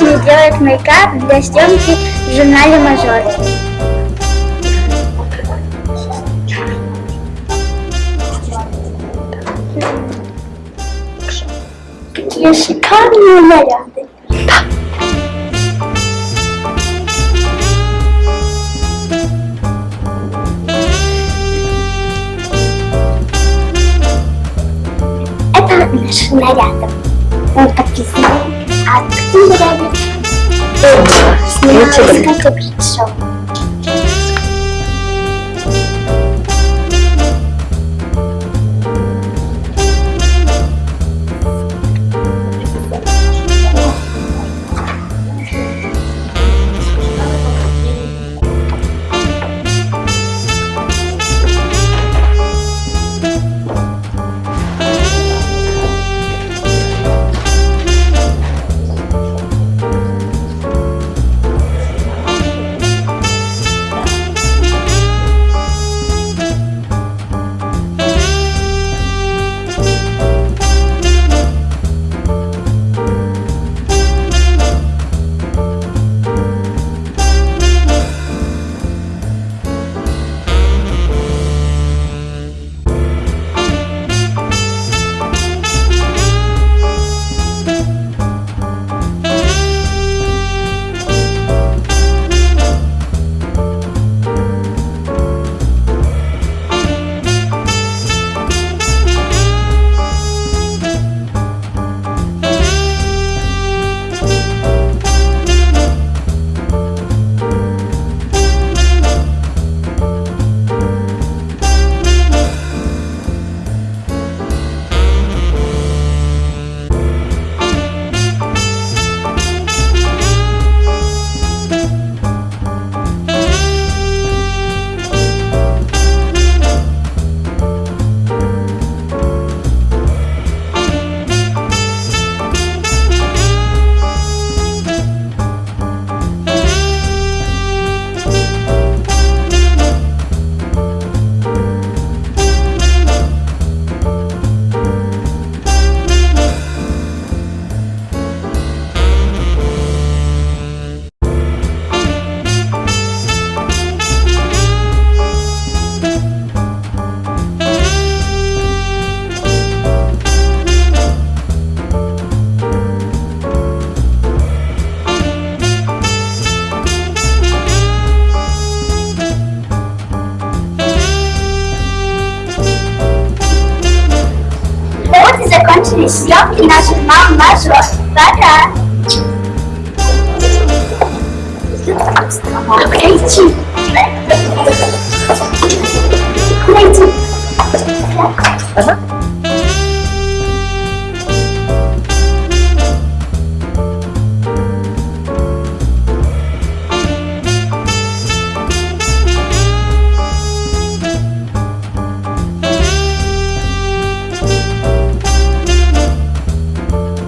мне делают мейкап для съемки в журнале «Мажор». Какие шикарные наряды. Это наши наряды. Он подписан. А такие наряды снималась Бритшоу. Вот Inspecção Nacional Major. Para. Leite. Tá, tá? Leite. Né? Leite. Uhum.